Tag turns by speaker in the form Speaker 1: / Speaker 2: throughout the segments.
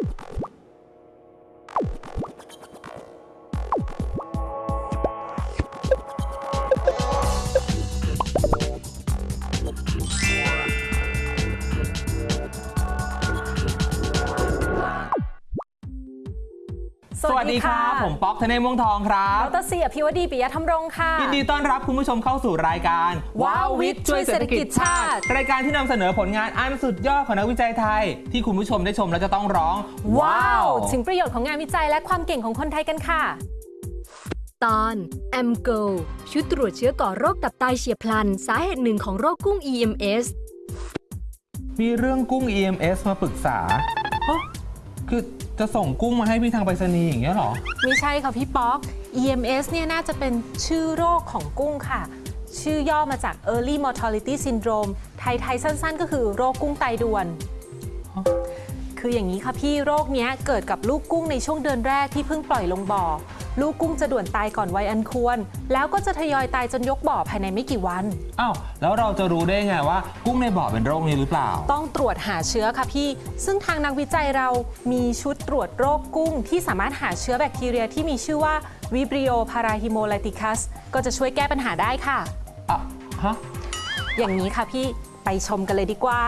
Speaker 1: you สวัสดีครับผมป๊อกธเนศม่วงทองครับ
Speaker 2: ดรซีอภิวดีปิยธรรมรงค์ค่ะ
Speaker 1: ยินดีต้อนรับคุณผู้ชมเข้าสู่รายการ
Speaker 2: ว้าววิทย์ช่วยเศรษฐกิจชาติ
Speaker 1: รายการที่นำเสนอผลงานอันสุดยอดของนักวิจัยไทย ที่คุณผู้ชมได้ชมแล้วจะต้องร้อง
Speaker 2: ว้าวถึงประโยชน์ของงานวิจัยและความเก่งของคนไทยกันค่ะ
Speaker 3: ตอน m g o ชุดตรวจเชื้อก่อโรคตับไตเฉียบพลัน สาเหตุหนึ่งของโรคกุ้ง EMS
Speaker 1: มีเรื่องกุ้ง EMS มาปรึกษาฮะคือ จะส่งกุ้งมาให้พี่ทางไปรษณีย์อย่างเงี้ยเหรอ
Speaker 2: ไม่ใช่ค่ะพี่ป๊อก EMS เนี่ยน่าจะเป็นชื่อโรคของกุ้งค่ะ ชื่อย่อมาจาก Early Mortality Syndrome ไทยไทยสั้น ๆ ก็คือโรคกุ้งไตด่วน
Speaker 1: ฮะ
Speaker 2: คืออย่างนี้ค่ะพี่โรคเนี้ยเกิดกับลูกกุ้งในช่วงเดือนแรกที่เพิ่งปล่อยลงบ่อ ลูกกุ้งจะด่วนตายก่อนวัยอันควร แล้วก็จะทยอยตายจนยกบ่อภายในไม่กี่วัน
Speaker 1: อ้าวแล้วเราจะรู้ได้ไงว่ากุ้งในบ่อเป็นโรคนี้หรือเปล่า
Speaker 2: ต้องตรวจหาเชื้อค่ะพี่ ซึ่งทางนักวิจัยเรามีชุดตรวจโรคกุ้ง ที่สามารถหาเชื้อแบคทีเรียที่มีชื่อว่า Vibrio parahemolyticus ก็จะช่วยแก้ปัญหาได้ค่ะ
Speaker 1: อะฮะ
Speaker 2: อย่างนี้ค่ะพี่ไปชมกันเลยดีกว่า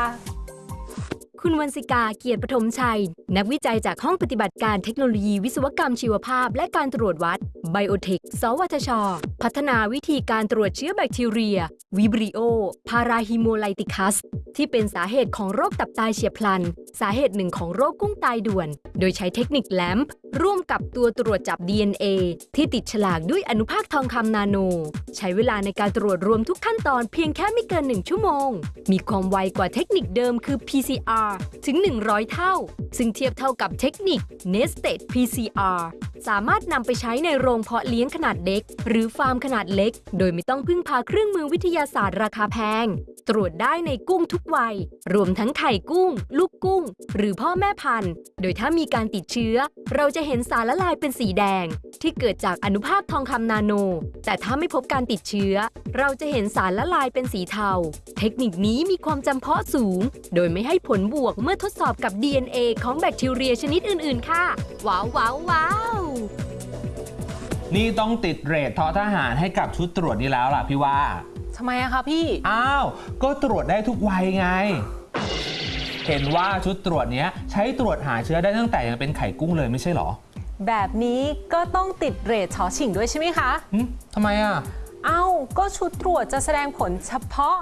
Speaker 3: คุณวันสิกาเกียรติปฐมชัย นักวิจัยจากห้องปฏิบัติการเทคโนโลยีวิศวกรรมชีวภาพ และการตรวจวัดไบโอเทค สวทช พัฒนาวิธีการตรวจเชื้อแบคทีเรีย วิบริโอ พาราฮิโมไลติคัส ที่เป็นสาเหตุของโรคตับตายเฉียบพลัน สาเหตุหนึ่งของโรคกุ้งตายด่วน โดยใช้เทคนิคแลมป์ ร่วมกับตัวตรวจจับ DNA ที่ติดฉลากด้วยอนุภาคทองคำนาโน ใช้เวลาในการตรวจรวมทุกขั้นตอนเพียงแค่ไม่เกิน 1 ชั่วโมง มีความไวกว่าเทคนิคเดิมคือ PCR ถึง 100 เท่า ซึ่งเทียบเท่ากับเทคนิค Nested PCR สามารถนำไปใช้ในโรงเพาะเลี้ยงขนาดเล็ก หรือฟาร์มขนาดเล็ก โดยไม่ต้องพึ่งพาเครื่องมือวิทยาศาสตร์ราคาแพง ตรวจได้ในกุ้งทุกวัย รวมทั้งไข่กุ้ง ลูกกุ้ง หรือพ่อแม่พันธุ์ โดยถ้ามีการติดเชื้อ เราจะเห็นสารละลายเป็นสีแดง ที่เกิดจากอนุภาคทองคำนาโน แต่ถ้าไม่พบการติดเชื้อ เราจะเห็นสารละลายเป็นสีเทา เทคนิคนี้มีความจำเพาะสูง โดยไม่ให้ผลบวกเมื่อทดสอบกับ DNA ของแบคทีเรียชนิดอื่น ๆ ค่ะ ว้าวว้าวว้าว
Speaker 1: นี่ต้องติดเรททอทหารให้กับชุดตรวจนี้แล้วล่ะพี่ว่า
Speaker 2: ทำไมอะคะพี่
Speaker 1: อ้าว ก็ตรวจได้ทุกวัยไง เห็นว่าชุดตรวจเนี้ยใช้ตรวจหาเชื้อได้ตั้งแต่ยังเป็นไข่กุ้งเลยไม่ใช่เหรอ
Speaker 2: แบบนี้ก็ต้องติดเรทชอชิงด้วยใช่ไหมคะ
Speaker 1: หึทำไมอะ
Speaker 2: เอ้า ก็ชุดตรวจจะแสดงผลเฉพาะ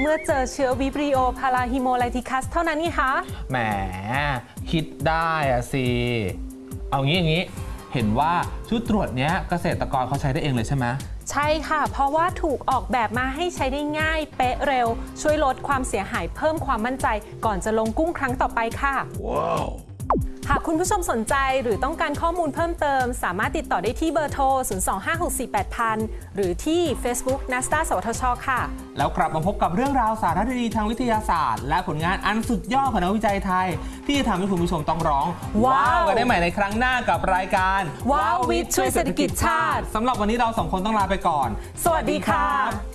Speaker 2: เมื่อเจอเชื้อ Vibrio parahemolyticus เท่านั้นนี่คะ
Speaker 1: แหม คิดได้อะสิ เอางี้อย่างนี้ เห็นว่าชุดตรวจเนี้ยเกษตรกรเขาใช้ได้เองเลยใช่ไหม
Speaker 2: ใช่ค่ะ เพราะว่าถูกออกแบบมาให้ใช้ได้ง่าย เป๊ะเร็ว ช่วยลดความเสียหายเพิ่มความมั่นใจ ก่อนจะลงกุ้งครั้งต่อไปค่ะ หากคุณผู้ชมสนใจหรือต้องการข้อมูลเพิ่มเติม สามารถติดต่อได้ที่เบอร์โทร 025648000 หรือที่ Facebook n a s d a สวทช ค่ะ
Speaker 1: แล้วกลับมาพบกับเรื่องราวสาระดีๆทางวิทยาศาสตร์ และผลงานอันสุดยอดของนักวิจัยไทย ที่จะทำให้คุณผู้ชมต้องร้อง
Speaker 2: ว้าว
Speaker 1: กันได้ใหม่ในครั้งหน้ากับรายการ
Speaker 2: ว้าววิทย์ช่วยเศรษฐกิจชาติ
Speaker 1: สำหรับวันนี้เราสองคนต้องลาไปก่อน
Speaker 2: สวัสดีค่ะ